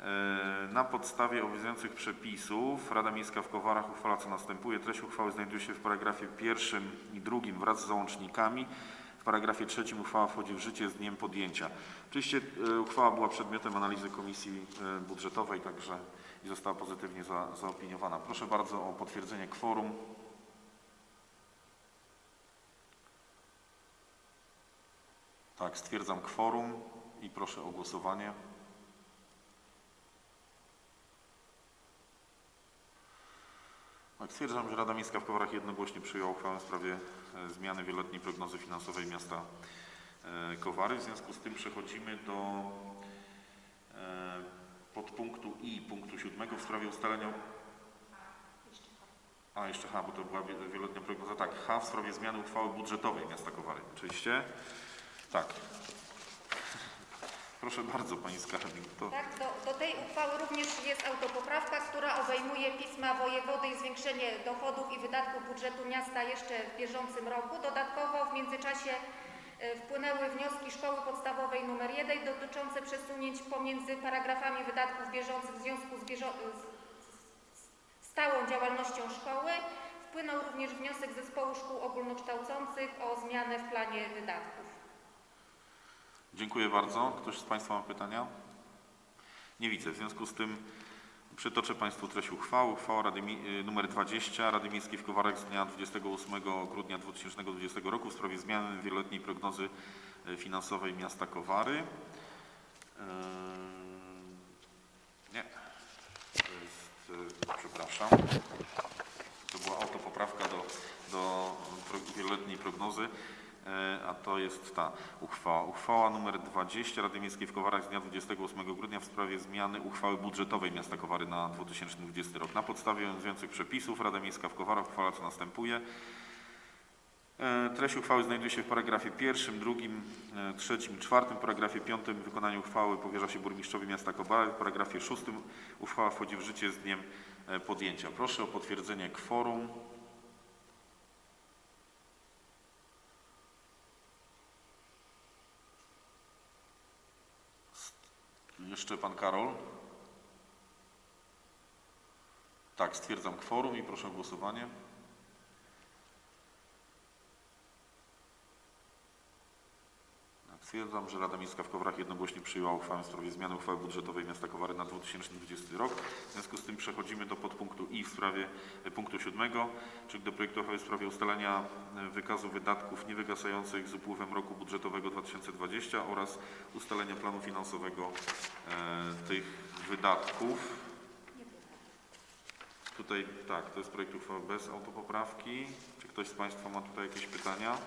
E, Na podstawie obowiązujących przepisów Rada Miejska w Kowarach uchwala co następuje. Treść uchwały znajduje się w paragrafie pierwszym i drugim wraz z załącznikami. W paragrafie trzecim uchwała wchodzi w życie z dniem podjęcia. Oczywiście e, uchwała była przedmiotem analizy Komisji e, Budżetowej, także i została pozytywnie za, zaopiniowana. Proszę bardzo o potwierdzenie kworum. Tak, stwierdzam kworum i proszę o głosowanie. Tak, stwierdzam, że Rada Miejska w Kowarach jednogłośnie przyjęła uchwałę w sprawie e, zmiany wieloletniej prognozy finansowej miasta e, Kowary. W związku z tym przechodzimy do e, podpunktu I punktu siódmego w sprawie ustalenia... A, jeszcze H, bo to była wie- wieloletnia prognoza. Tak, H w sprawie zmiany uchwały budżetowej miasta Kowary. Oczywiście. Tak. Proszę bardzo, Pani Skarbnik. To...
Tak, do, do tej uchwały również jest autopoprawka, która obejmuje pisma wojewody i zwiększenie dochodów i wydatków budżetu miasta jeszcze w bieżącym roku. Dodatkowo w międzyczasie e, wpłynęły wnioski szkoły podstawowej nr 1 dotyczące przesunięć pomiędzy paragrafami wydatków bieżących w związku z, bieżo- z stałą działalnością szkoły. Wpłynął również wniosek zespołu szkół ogólnokształcących o zmianę w planie wydatków.
Dziękuję bardzo. Ktoś z Państwa ma pytania? Nie widzę. W związku z tym przytoczę Państwu treść uchwały. Uchwała Rady y, nr 20 Rady Miejskiej w Kowarach z dnia 28 grudnia 2020 roku w sprawie zmiany wieloletniej prognozy y, finansowej miasta Kowary. Yy, Nie. To jest, y, przepraszam. To była autopoprawka do, do wieloletniej prognozy, a to jest ta uchwała. Uchwała nr 20 Rady Miejskiej w Kowarach z dnia 28 grudnia w sprawie zmiany uchwały budżetowej miasta Kowary na 2020 rok. Na podstawie obowiązujących przepisów Rada Miejska w Kowarach uchwala co następuje. E, Treść uchwały znajduje się w paragrafie pierwszym, drugim, e, trzecim czwartym. Paragrafie piątym wykonanie uchwały powierza się burmistrzowi miasta Kowary. W paragrafie szóstym uchwała wchodzi w życie z dniem e, podjęcia. Proszę o potwierdzenie kworum. Jeszcze pan Karol. Tak, stwierdzam kworum i proszę o głosowanie. Stwierdzam, że Rada Miejska w Kowarach jednogłośnie przyjęła uchwałę w sprawie zmiany uchwały budżetowej miasta Kowary na 2020 rok. W związku z tym przechodzimy do podpunktu I w sprawie e, punktu siódmego, czyli do projektu uchwały w sprawie ustalenia e, wykazu wydatków niewygasających z upływem roku budżetowego 2020 oraz ustalenia planu finansowego e, tych wydatków. Tutaj tak, to jest projekt uchwały bez autopoprawki. Czy ktoś z Państwa ma tutaj jakieś pytania?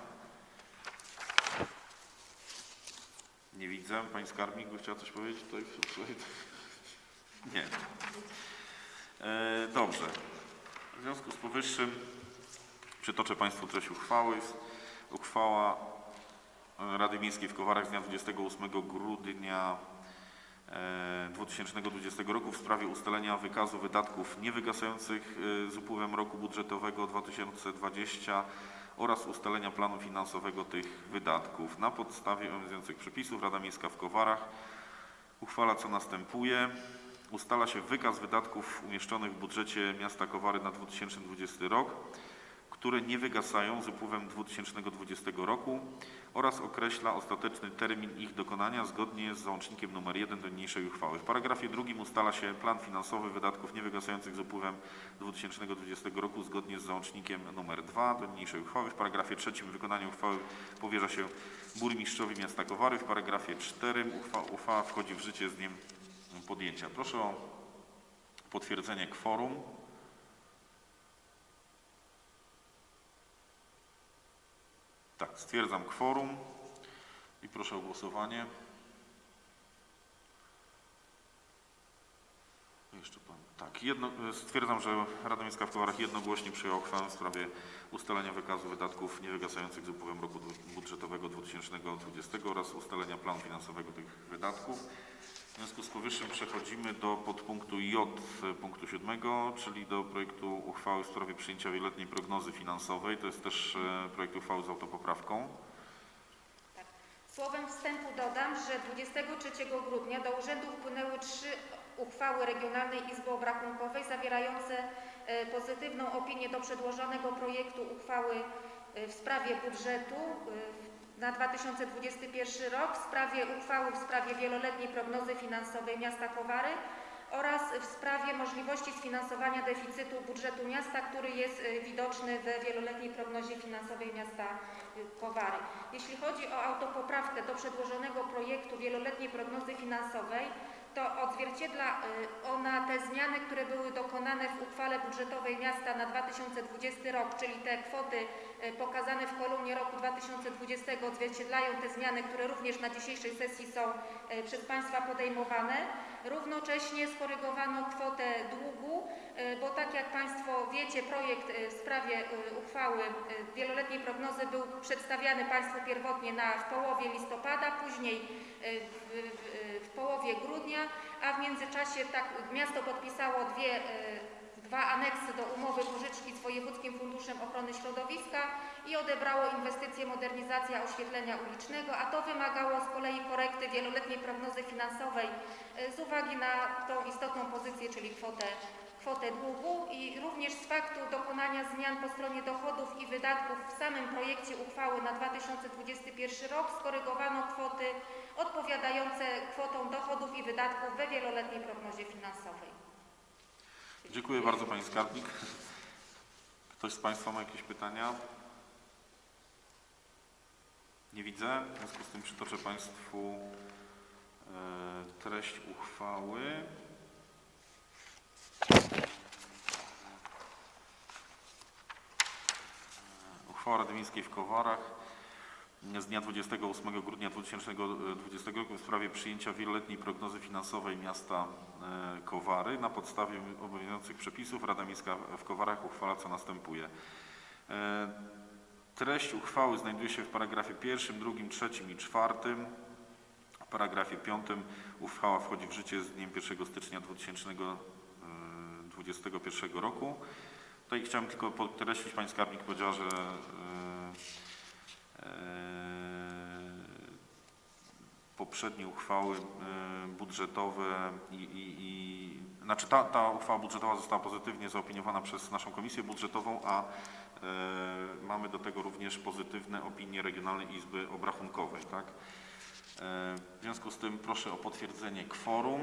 Nie widzę. Pani skarbnik by chciała coś powiedzieć? Tutaj. Nie. E, dobrze. W związku z powyższym przytoczę Państwu treść uchwały. Uchwała e, Rady Miejskiej w Kowarach z dnia 28 grudnia e, 2020 roku w sprawie ustalenia wykazu wydatków niewygasających e, z upływem roku budżetowego 2020 oraz ustalenia planu finansowego tych wydatków. Na podstawie obowiązujących przepisów Rada Miejska w Kowarach uchwala co następuje. Ustala się wykaz wydatków umieszczonych w budżecie miasta Kowary na 2020 rok, które nie wygasają z upływem 2020 roku oraz określa ostateczny termin ich dokonania zgodnie z załącznikiem nr 1 do niniejszej uchwały. W paragrafie drugim ustala się plan finansowy wydatków niewygasających z upływem 2020 roku zgodnie z załącznikiem nr 2 do niniejszej uchwały. W paragrafie trzecim wykonanie uchwały powierza się burmistrzowi miasta Kowary. W paragrafie czterym uchwała, uchwała wchodzi w życie z dniem podjęcia. Proszę o potwierdzenie kworum. Tak, stwierdzam kworum i proszę o głosowanie. Jeszcze pan. Tak, jedno, stwierdzam, że Rada Miejska w Kowarach jednogłośnie przyjęła uchwałę w sprawie ustalenia wykazu wydatków niewygasających z upływem roku budżetowego 2020 oraz ustalenia planu finansowego tych wydatków. W związku z powyższym przechodzimy do podpunktu J punktu 7, czyli do projektu uchwały w sprawie przyjęcia wieloletniej prognozy finansowej. To jest też e, projekt uchwały z autopoprawką.
Tak. Słowem wstępu dodam, że 23 grudnia do urzędu wpłynęły trzy uchwały Regionalnej Izby Obrachunkowej zawierające e, pozytywną opinię do przedłożonego projektu uchwały e, w sprawie budżetu na 2021 rok, w sprawie uchwały w sprawie wieloletniej prognozy finansowej miasta Kowary oraz w sprawie możliwości sfinansowania deficytu budżetu miasta, który jest e, widoczny we wieloletniej prognozie finansowej miasta e, Kowary. Jeśli chodzi o autopoprawkę do przedłożonego projektu wieloletniej prognozy finansowej, to odzwierciedla y, ona te zmiany, które były dokonane w uchwale budżetowej miasta na 2020 rok, czyli te kwoty y, pokazane w kolumnie roku 2020 odzwierciedlają te zmiany, które również na dzisiejszej sesji są y, przez Państwa podejmowane. Równocześnie skorygowano kwotę długu, bo tak jak Państwo wiecie, projekt w sprawie uchwały wieloletniej prognozy był przedstawiany Państwu pierwotnie na, w połowie listopada, później w, w połowie grudnia, a w międzyczasie tak, miasto podpisało dwie, y, dwa aneksy do umowy pożyczki z Wojewódzkim Funduszem Ochrony Środowiska i odebrało inwestycje modernizacja oświetlenia ulicznego, a to wymagało z kolei korekty wieloletniej prognozy finansowej y, z uwagi na tą istotną pozycję, czyli kwotę kwotę długu i również z faktu dokonania zmian po stronie dochodów i wydatków w samym projekcie uchwały na 2021 rok skorygowano kwoty odpowiadające kwotom dochodów i wydatków we wieloletniej prognozie finansowej.
Dziękuję bardzo Pani Skarbnik. Ktoś z Państwa ma jakieś pytania? Nie widzę. W związku z tym przytoczę Państwu e, treść uchwały. Uchwała Rady Miejskiej w Kowarach z dnia 28 grudnia 2020 roku w sprawie przyjęcia wieloletniej prognozy finansowej miasta e, Kowary. Na podstawie obowiązujących przepisów Rada Miejska w Kowarach uchwala co następuje. E, Treść uchwały znajduje się w paragrafie pierwszym, drugim, trzecim i czwartym. W paragrafie piątym uchwała wchodzi w życie z dniem 1 stycznia 2021 roku. Tutaj chciałem tylko podkreślić, Pani Skarbnik powiedziała, że e, e, poprzednie uchwały e, budżetowe i, i, i znaczy ta, ta uchwała budżetowa została pozytywnie zaopiniowana przez naszą komisję budżetową, a e, mamy do tego również pozytywne opinie Regionalnej Izby Obrachunkowej. Tak? E, w związku z tym proszę o potwierdzenie kworum.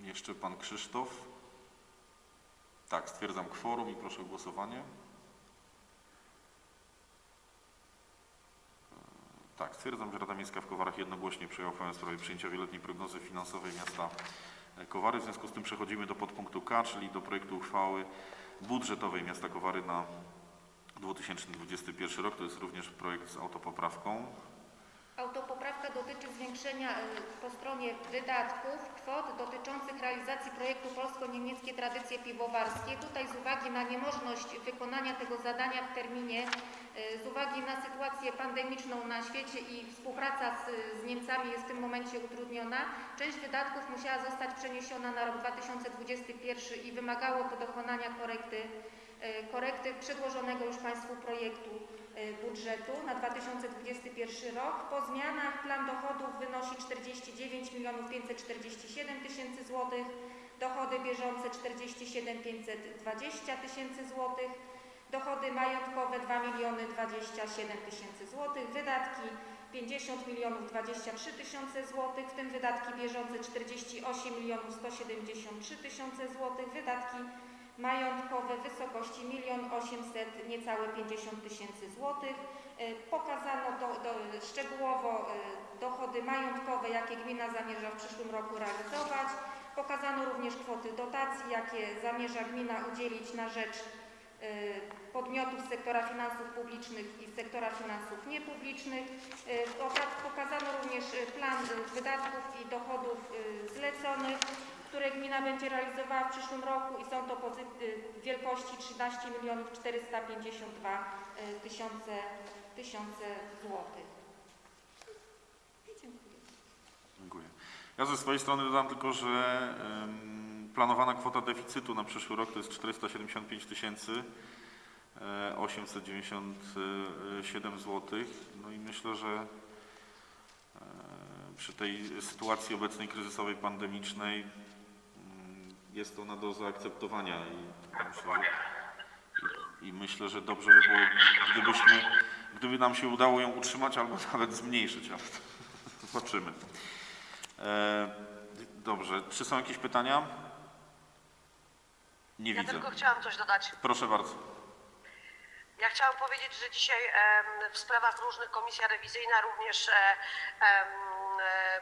Jeszcze pan Krzysztof. Tak, stwierdzam kworum i proszę o głosowanie. Tak, stwierdzam, że Rada Miejska w Kowarach jednogłośnie przyjęła uchwałę w sprawie przyjęcia wieloletniej prognozy finansowej miasta e, Kowary. W związku z tym przechodzimy do podpunktu K, czyli do projektu uchwały budżetowej miasta Kowary na 2021 rok. To jest również projekt z autopoprawką.
Autopoprawka dotyczy zwiększenia y, po stronie wydatków kwot dotyczących realizacji projektu Polsko-Niemieckie Tradycje Piwowarskie. Tutaj z uwagi na niemożność wykonania tego zadania w terminie, y, z uwagi na sytuację pandemiczną na świecie i współpraca z, z Niemcami jest w tym momencie utrudniona, część wydatków musiała zostać przeniesiona na rok 2021 i wymagało dokonania korekty, y, korekty przedłożonego już Państwu projektu budżetu na 2021 rok. Po zmianach plan dochodów wynosi 49 547 tysięcy złotych, dochody bieżące 47 520 tysięcy złotych, dochody majątkowe 2 27 tysięcy złotych, wydatki 50 milionów 23 tysiące złotych, w tym wydatki bieżące 48 milionów 173 tysiące złotych, wydatki majątkowe w wysokości 1 800 niecałe 50 tysięcy złotych. Y, Pokazano do, do, szczegółowo y, dochody majątkowe, jakie gmina zamierza w przyszłym roku realizować. Pokazano również kwoty dotacji, jakie zamierza gmina udzielić na rzecz y, podmiotów sektora finansów publicznych i sektora finansów niepublicznych. Oka- Pokazano również plan wydatków i dochodów zleconych, które gmina będzie realizowała w przyszłym roku i są to pozy- y, w wielkości 13 milionów 452 y, tysiące, tysiące złotych. Dziękuję.
Dziękuję. Ja ze swojej strony dodam tylko, że planowana kwota deficytu na przyszły rok to jest 475 tysięcy e, 897 zł. No i myślę, że e, przy tej sytuacji obecnej kryzysowej, pandemicznej jest ona do zaakceptowania i myślę, że, i, myślę, że dobrze by było, gdybyśmy, gdyby nam się udało ją utrzymać albo nawet zmniejszyć, ale to zobaczymy. E, dobrze, czy są jakieś pytania? Nie
Ja
widzę.
tylko chciałam coś dodać.
Proszę bardzo.
Ja chciałam powiedzieć, że dzisiaj w sprawach różnych komisja rewizyjna również em,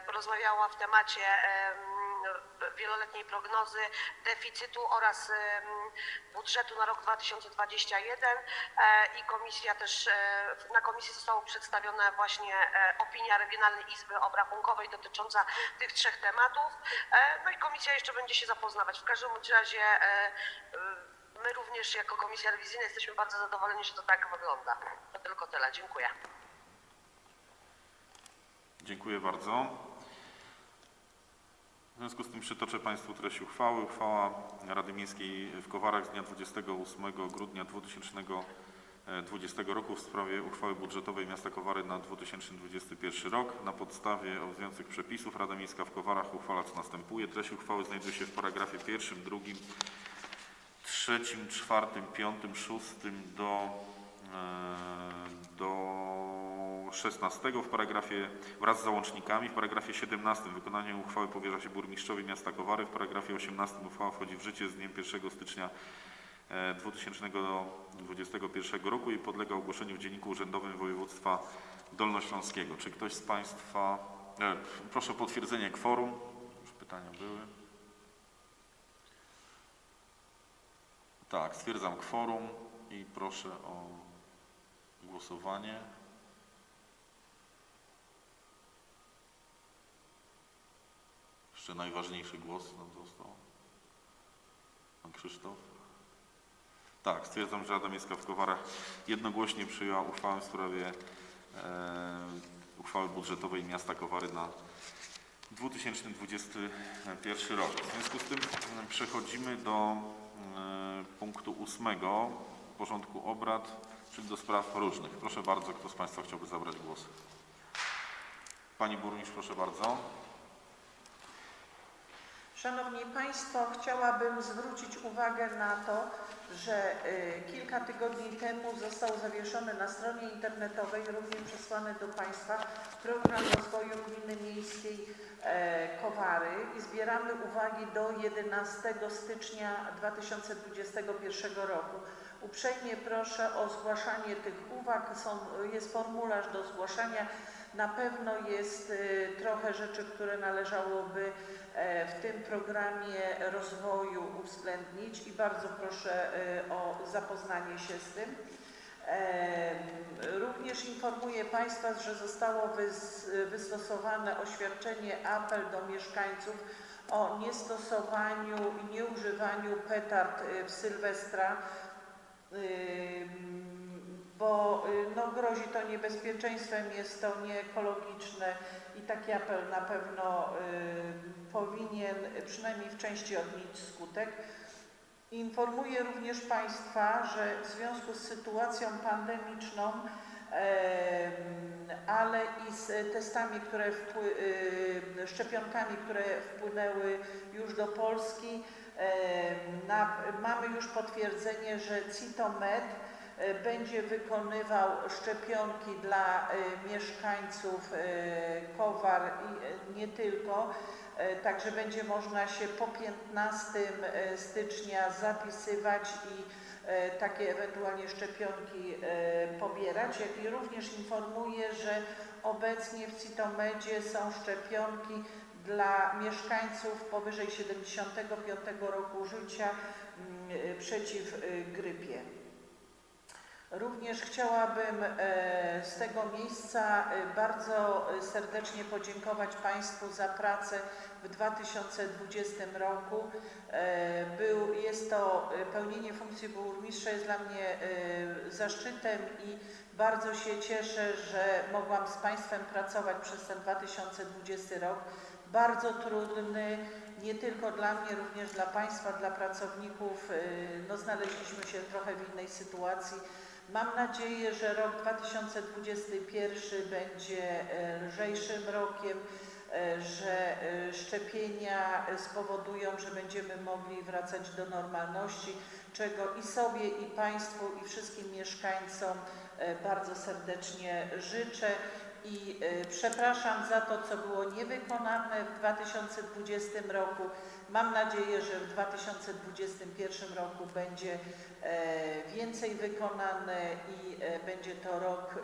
porozmawiała w temacie em, wieloletniej prognozy deficytu oraz budżetu na rok 2021 e, i komisja też, e, na komisji została przedstawiona właśnie e, opinia Regionalnej Izby Obrachunkowej dotycząca tych trzech tematów. No i komisja jeszcze będzie się zapoznawać. W każdym razie My również jako Komisja Rewizyjna jesteśmy bardzo zadowoleni, że to tak wygląda. To tylko tyle. Dziękuję.
Dziękuję bardzo. W związku z tym przytoczę Państwu treść uchwały. Uchwała Rady Miejskiej w Kowarach z dnia 28 grudnia 2020 roku w sprawie uchwały budżetowej miasta Kowary na 2021 rok. Na podstawie obowiązujących przepisów Rada Miejska w Kowarach uchwala co następuje. Treść uchwały znajduje się w paragrafie pierwszym, drugim, trzecim, czwartym, piątym, szóstym do, e, do 16 w paragrafie wraz z załącznikami. W paragrafie 17 wykonanie uchwały powierza się burmistrzowi miasta Kowary. W paragrafie 18 uchwała wchodzi w życie z dniem 1 stycznia e, 2021 roku i podlega ogłoszeniu w Dzienniku Urzędowym Województwa Dolnośląskiego. Czy ktoś z Państwa... E, proszę o potwierdzenie kworum. Już pytania były. Tak, stwierdzam kworum i proszę o głosowanie. Jeszcze najważniejszy głos nam został. Pan Krzysztof. Tak, stwierdzam, że Rada Miejska w Kowarach jednogłośnie przyjęła uchwałę w sprawie e, uchwały budżetowej miasta Kowary na 2021 rok. W związku z tym e, przechodzimy do e, punktu ósmego porządku obrad, czyli do spraw różnych. Proszę bardzo, kto z Państwa chciałby zabrać głos? Pani burmistrz, proszę bardzo.
Szanowni Państwo, chciałabym zwrócić uwagę na to, że y, kilka tygodni temu został zawieszony na stronie internetowej, również przesłany do Państwa, program rozwoju gminy miejskiej e, Kowary i zbieramy uwagi do 11 stycznia 2021 roku. Uprzejmie proszę o zgłaszanie tych uwag. Są, jest formularz do zgłaszania. Na pewno jest y, trochę rzeczy, które należałoby e, w tym programie rozwoju uwzględnić i bardzo proszę y, o zapoznanie się z tym. Em, Również informuję Państwa, że zostało wys, wystosowane oświadczenie, apel do mieszkańców o niestosowaniu i nieużywaniu petard y, w Sylwestra, bo y, no, grozi to niebezpieczeństwem, jest to nieekologiczne i taki apel na pewno y, powinien przynajmniej w części odnieść skutek. Informuję również Państwa, że w związku z sytuacją pandemiczną, em, ale i z testami, które y, szczepionkami, które wpłynęły już do Polski, na, mamy już potwierdzenie, że Citomed będzie wykonywał szczepionki dla e, mieszkańców e, Kowar i e, nie tylko. E, Także będzie można się po 15 e, stycznia zapisywać i e, takie ewentualnie szczepionki e, pobierać, jak i również informuję, że obecnie w Citomedzie są szczepionki dla mieszkańców powyżej 75 roku życia mm, przeciw grypie. Również chciałabym e, z tego miejsca e, bardzo serdecznie podziękować Państwu za pracę w 2020 roku. E, Był, jest to pełnienie funkcji burmistrza jest dla mnie zaszczytem i bardzo się cieszę, że mogłam z Państwem pracować przez ten 2020 rok. Bardzo trudny, nie tylko dla mnie, również dla Państwa, dla pracowników. No, znaleźliśmy się trochę w innej sytuacji. Mam nadzieję, że rok 2021 będzie e, lżejszym rokiem, e, że e, szczepienia spowodują, że będziemy mogli wracać do normalności, czego i sobie, i Państwu, i wszystkim mieszkańcom bardzo serdecznie życzę. i przepraszam za to, co było niewykonane w 2020 roku. Mam nadzieję, że w 2021 roku będzie więcej wykonane i e, będzie to rok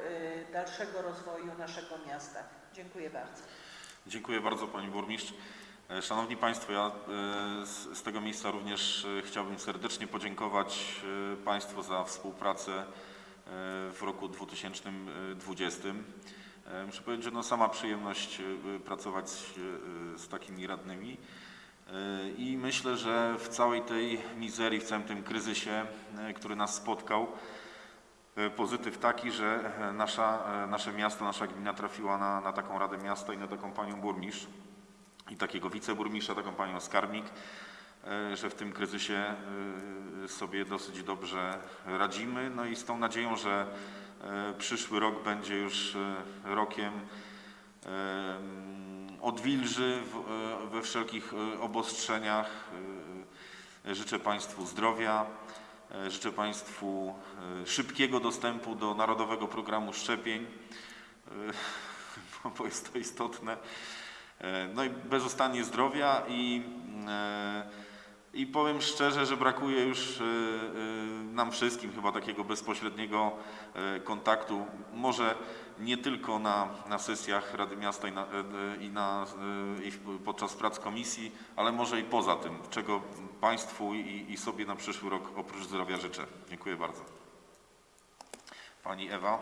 e, dalszego rozwoju naszego miasta. Dziękuję bardzo.
Dziękuję bardzo Pani Burmistrz. E, Szanowni Państwo, ja e, z, tego miejsca również e, chciałbym serdecznie podziękować e, Państwu za współpracę e, w roku 2020. E, Muszę powiedzieć, że no sama przyjemność e, pracować e, z takimi radnymi E, i myślę, że w całej tej mizerii, w całym tym kryzysie, e, który nas spotkał, E, Pozytyw taki, że e, nasza, e, nasze miasto, nasza gmina trafiła na, na taką Radę Miasta i na taką panią burmistrz i takiego wiceburmistrza, taką panią skarbnik, e, że w tym kryzysie e, sobie dosyć dobrze radzimy. No i z tą nadzieją, że e, przyszły rok będzie już e, rokiem em, odwilży e, we wszelkich e, obostrzeniach. E, Życzę Państwu zdrowia. Życzę Państwu szybkiego dostępu do Narodowego Programu Szczepień, bo- jest to istotne. No i bezustannie zdrowia i, i powiem szczerze, że brakuje już e, e, nam wszystkim chyba takiego bezpośredniego e, kontaktu. Może nie tylko na, na sesjach Rady Miasta i, na, i, na, i podczas prac komisji, ale może i poza tym, czego Państwu i, i sobie na przyszły rok oprócz zdrowia życzę. Dziękuję bardzo. Pani Ewa.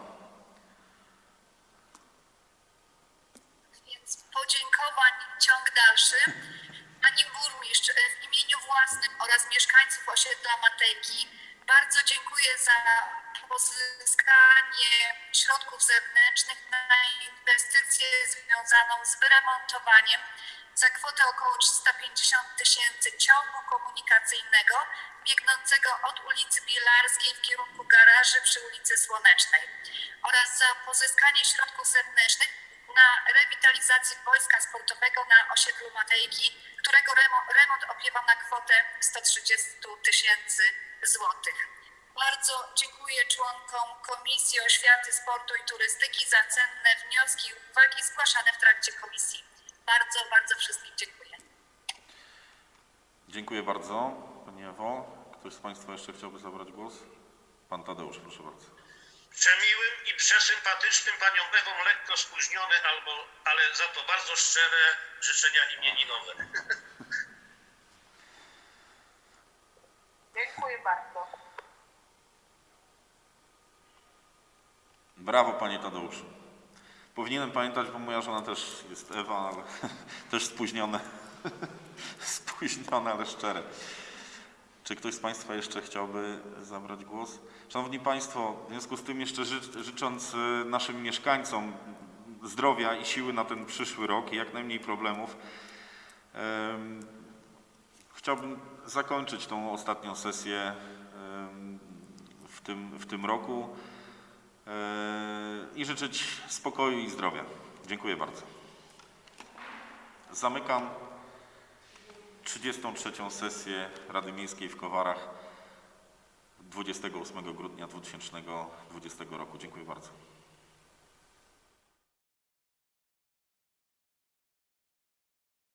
Więc podziękowań ciąg dalszy. Pani burmistrz, e, w imieniu własnym oraz mieszkańców osiedla Matejki bardzo dziękuję za pozyskanie środków zewnętrznych na inwestycję związaną z wyremontowaniem za kwotę około 350 tysięcy ciągu komunikacyjnego biegnącego od ulicy Bielarskiej w kierunku garaży przy ulicy Słonecznej oraz za pozyskanie środków zewnętrznych na rewitalizację boiska sportowego na osiedlu Matejki, którego remo- remont opiewał na kwotę 130 tysięcy złotych. Bardzo dziękuję członkom Komisji Oświaty, Sportu i Turystyki za cenne wnioski i uwagi zgłaszane w trakcie komisji. Bardzo, bardzo wszystkim dziękuję.
Dziękuję bardzo. Pani Ewo. Ktoś z Państwa jeszcze chciałby zabrać głos? Pan Tadeusz, proszę bardzo.
Przemiłym i przesympatycznym panią Ewą lekko spóźnione, albo, ale za to bardzo szczere życzenia imieninowe.
Dziękuję bardzo.
Brawo, panie Tadeuszu. Powinienem pamiętać, bo moja żona też jest Ewa, ale też spóźnione. spóźnione, ale szczere. Czy ktoś z Państwa jeszcze chciałby zabrać głos? Szanowni Państwo, w związku z tym jeszcze ży- życząc y, naszym mieszkańcom zdrowia i siły na ten przyszły rok i jak najmniej problemów, em, chciałbym zakończyć tą ostatnią sesję em, w tym, w tym roku e, i życzyć spokoju i zdrowia. Dziękuję bardzo. Zamykam 33. sesję Rady Miejskiej w Kowarach 28 grudnia 2020 roku. Dziękuję bardzo.